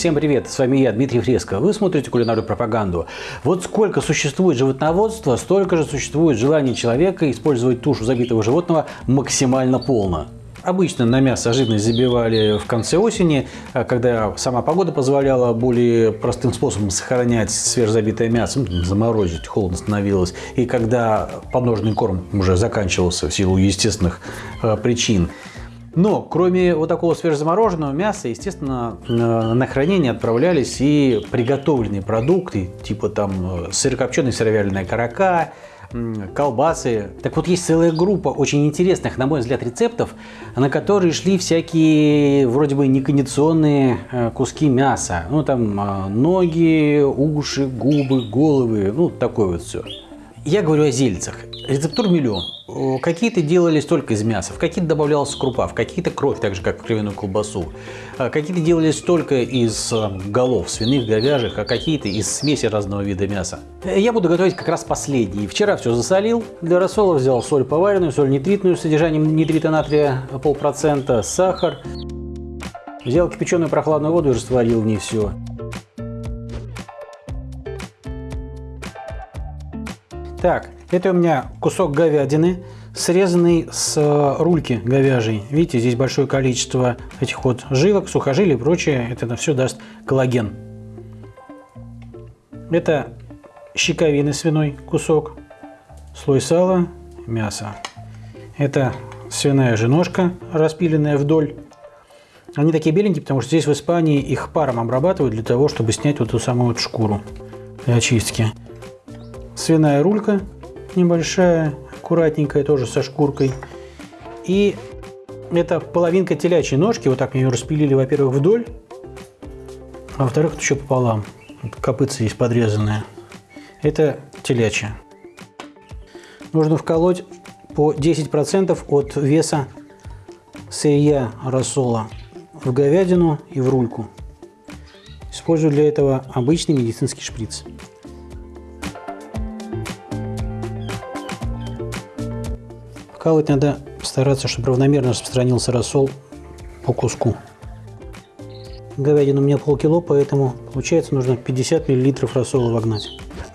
Всем привет, с вами я, Дмитрий Фреско. Вы смотрите кулинарную пропаганду. Вот сколько существует животноводства, столько же существует желание человека использовать тушу забитого животного максимально полно. Обычно на мясо жирность забивали в конце осени, а когда сама погода позволяла более простым способом сохранять свежезабитое мясо, ну, заморозить, холодно становилось, и когда подножный корм уже заканчивался в силу естественных э, причин. Но кроме вот такого свежезамороженного мяса, естественно, э, на хранение отправлялись и приготовленные продукты, типа там э, сырокопченая сыровяленая карака, колбасы. Так вот, есть целая группа очень интересных, на мой взгляд, рецептов, на которые шли всякие вроде бы некондиционные э, куски мяса. Ну, там ноги, уши, губы, головы, ну, такое вот все. Я говорю о зельцах. Рецептур миллион. Какие-то делались только из мяса, в какие-то добавлялась крупа, в какие-то кровь, так же как в кровяную колбасу. А какие-то делались только из э, голов свиных, говяжьих, а какие-то из смеси разного вида мяса. Я буду готовить как раз последние. Вчера все засолил. Для рассола взял соль поваренную, соль нитритную с содержанием нитрита натрия полпроцента, сахар. Взял кипяченую прохладную воду и растворил в ней все. Так, это у меня кусок говядины, срезанный с э, рульки говяжьей. Видите, здесь большое количество этих вот жилок, сухожилий и прочее. Это все даст коллаген. Это щековины свиной кусок, слой сала, мясо. Это свиная же ножка, распиленная вдоль. Они такие беленькие, потому что здесь в Испании их паром обрабатывают для того, чтобы снять вот эту самую вот шкуру для очистки свиная рулька небольшая, аккуратненькая, тоже со шкуркой. И это половинка телячьей ножки, вот так мне ее распилили, во-первых, вдоль, а во-вторых, еще пополам. Копытца здесь подрезанная. Это телячья. Нужно вколоть по 10% от веса сырья рассола в говядину и в рульку. Использую для этого обычный медицинский шприц. Вкалывать надо стараться, чтобы равномерно распространился рассол по куску. Говядина у меня полкило, поэтому получается нужно 50 мл рассола вогнать.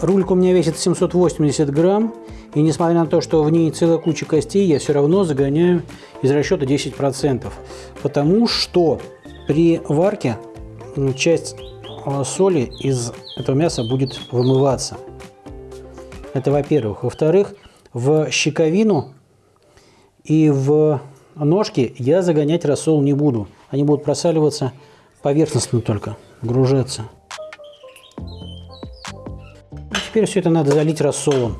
Рулька у меня весит 780 грамм. И несмотря на то, что в ней целая куча костей, я все равно загоняю из расчета 10%. Потому что при варке часть а, соли из этого мяса будет вымываться. Это во-первых. Во-вторых, в щековину и в ножки я загонять рассол не буду. Они будут просаливаться поверхностно только, гружаться. Теперь все это надо залить рассолом.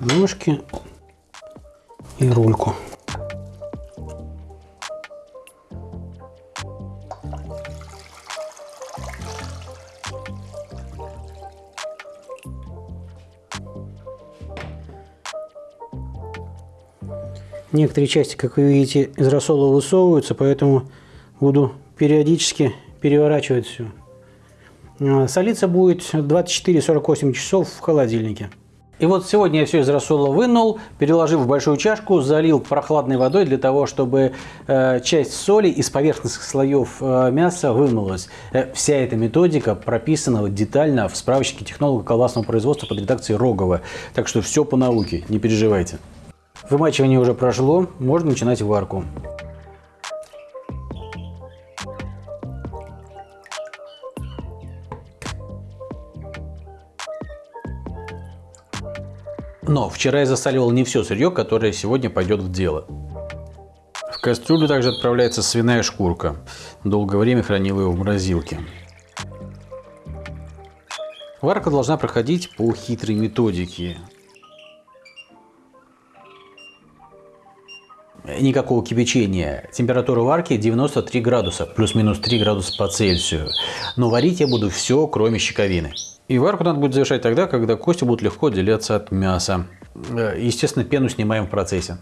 Ножки и рульку. Некоторые части, как вы видите, из рассола высовываются, поэтому буду периодически переворачивать все. А, солиться будет 24-48 часов в холодильнике. И вот сегодня я все из рассола вынул, переложил в большую чашку, залил прохладной водой для того, чтобы э, часть соли из поверхностных слоев э, мяса вымылась. Э, вся эта методика прописана детально в справочнике технолога колбасного производства под редакцией Рогова. Так что все по науке, не переживайте. Вымачивание уже прошло, можно начинать варку. Но вчера я засаливал не все сырье, которое сегодня пойдет в дело. В кастрюлю также отправляется свиная шкурка. Долгое время хранил ее в морозилке. Варка должна проходить по хитрой методике. Никакого кипячения. Температура варки 93 градуса, плюс-минус 3 градуса по Цельсию. Но варить я буду все, кроме щековины. И варку надо будет завершать тогда, когда кости будут легко отделяться от мяса. Э, естественно, пену снимаем в процессе.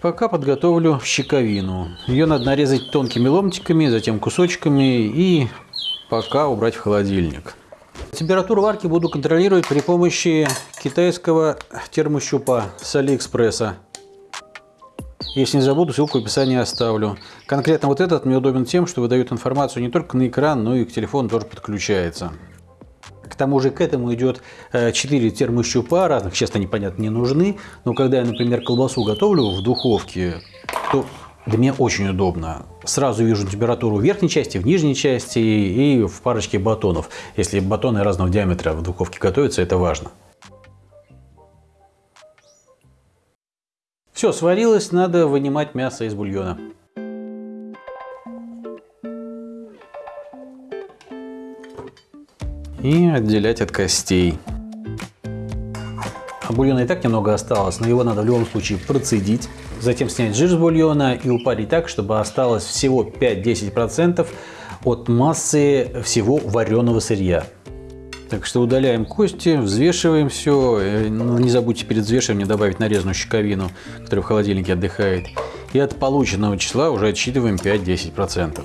Пока подготовлю щековину. Ее надо нарезать тонкими ломтиками, затем кусочками и пока убрать в холодильник. Температуру варки буду контролировать при помощи китайского термощупа с Алиэкспресса. Если не забуду, ссылку в описании оставлю. Конкретно вот этот мне удобен тем, что выдает информацию не только на экран, но и к телефону тоже подключается. К тому же к этому идет 4 термощупа разных, честно, непонятно, не нужны. Но когда я, например, колбасу готовлю в духовке, то для меня очень удобно. Сразу вижу температуру в верхней части, в нижней части и в парочке батонов. Если батоны разного диаметра в духовке готовятся, это важно. Все, сварилось, надо вынимать мясо из бульона. И отделять от костей. А бульона и так немного осталось, но его надо в любом случае процедить. Затем снять жир с бульона и упарить так, чтобы осталось всего 5-10% от массы всего вареного сырья. Так что удаляем кости, взвешиваем все. Э, ну, не забудьте перед взвешиванием добавить нарезанную щековину, которая в холодильнике отдыхает. И от полученного числа уже отсчитываем 5-10%.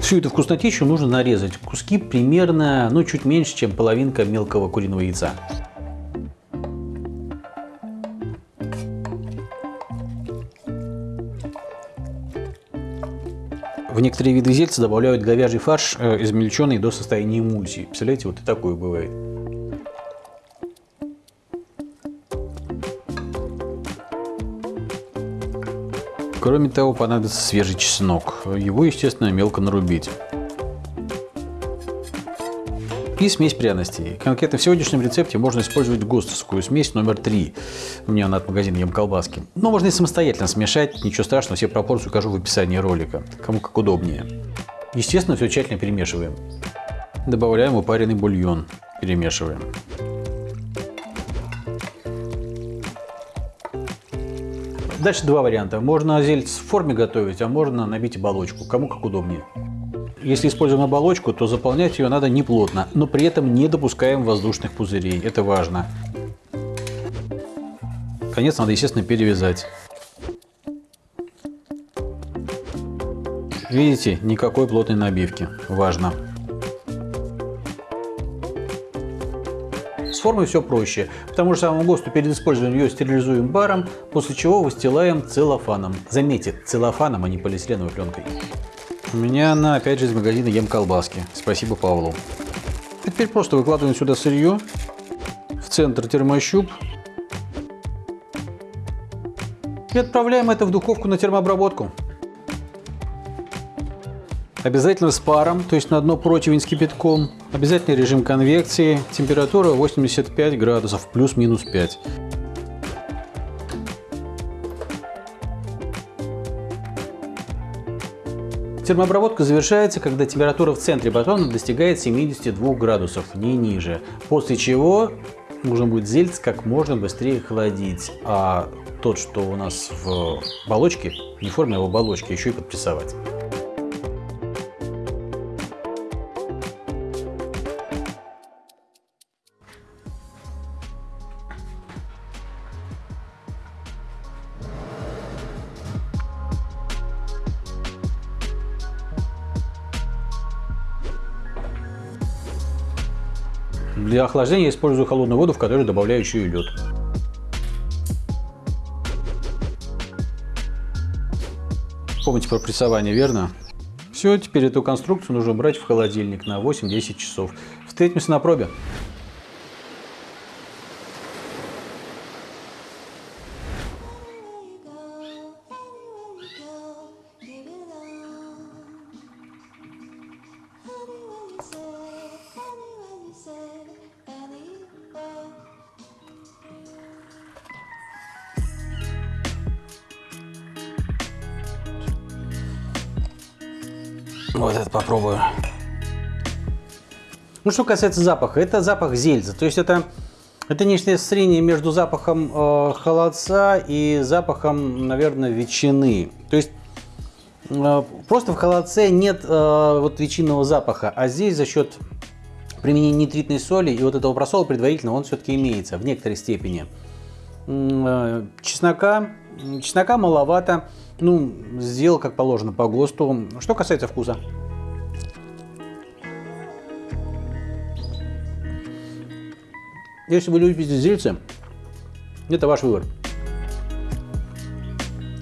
Всю эту вкуснотищу нужно нарезать куски примерно, ну, чуть меньше, чем половинка мелкого куриного яйца. В некоторые виды зельца добавляют говяжий фарш, э, измельченный до состояния эмульсии. Представляете, вот и такое бывает. Кроме того, понадобится свежий чеснок. Его, естественно, мелко нарубить и смесь пряностей. Конкретно в сегодняшнем рецепте можно использовать ГОСТовскую смесь номер 3. У меня она от магазина Ем колбаски. Но можно и самостоятельно смешать, ничего страшного, все пропорции укажу в описании ролика, кому как удобнее. Естественно, все тщательно перемешиваем. Добавляем упаренный бульон, перемешиваем. Дальше два варианта. Можно зельц в форме готовить, а можно набить оболочку, кому как удобнее. Если используем оболочку, то заполнять ее надо не плотно, но при этом не допускаем воздушных пузырей. Это важно. Конец надо, естественно, перевязать. Видите, никакой плотной набивки. Важно. С формой все проще. К тому же самому ГОСТу перед использованием ее стерилизуем баром, после чего выстилаем целлофаном. Заметьте, целлофаном, а не полиэтиленовой пленкой. У меня она опять же из магазина Ем колбаски. Спасибо Павлу. теперь просто выкладываем сюда сырье. В центр термощуп. И отправляем это в духовку на термообработку. Обязательно с паром, то есть на дно противень с кипятком. Обязательно режим конвекции. Температура 85 градусов, плюс-минус 5. Термообработка завершается, когда температура в центре батона достигает 72 градусов, не ниже. После чего нужно будет зельц как можно быстрее холодить, а тот, что у нас в оболочке, не форме, а в оболочке, еще и подпрессовать. Для охлаждения использую холодную воду, в которую добавляю еще и лед. Помните про прессование, верно? Все, теперь эту конструкцию нужно брать в холодильник на 8-10 часов. Встретимся на пробе. Вот это попробую. Ну, что касается запаха, это запах зельза. То есть это, это нечто среднее между запахом э, холодца и запахом, наверное, ветчины. То есть э, просто в холодце нет э, вот ветчинного запаха, а здесь за счет применения нитритной соли и вот этого просола предварительно он все-таки имеется в некоторой степени. Э, чеснока, чеснока маловато. Ну, сделал как положено по ГОСТу. Что касается вкуса. Если вы любите зельцы, это ваш выбор.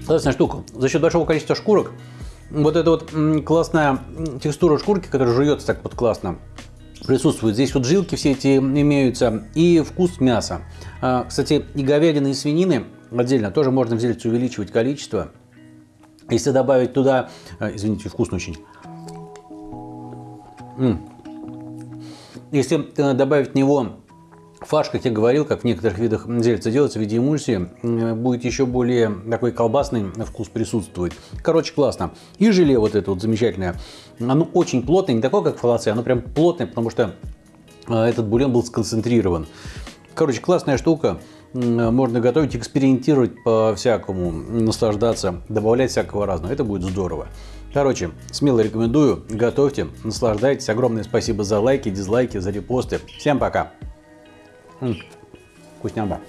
Классная штука. За счет большого количества шкурок, вот эта вот классная текстура шкурки, которая жуется так вот классно, присутствует. Здесь вот жилки все эти имеются и вкус мяса. А, кстати, и говядины, и свинины отдельно тоже можно взять увеличивать количество. Если добавить туда, а, извините, вкусно очень. Если добавить в него Фарш, как я говорил, как в некоторых видах зельца делается в виде эмульсии, будет еще более такой колбасный вкус присутствовать. Короче, классно. И желе вот это вот замечательное. Оно очень плотное, не такое, как фалация, оно прям плотное, потому что этот бульон был сконцентрирован. Короче, классная штука. Можно готовить, экспериментировать по-всякому, наслаждаться, добавлять всякого разного. Это будет здорово. Короче, смело рекомендую, готовьте, наслаждайтесь. Огромное спасибо за лайки, дизлайки, за репосты. Всем пока! Вкусняба.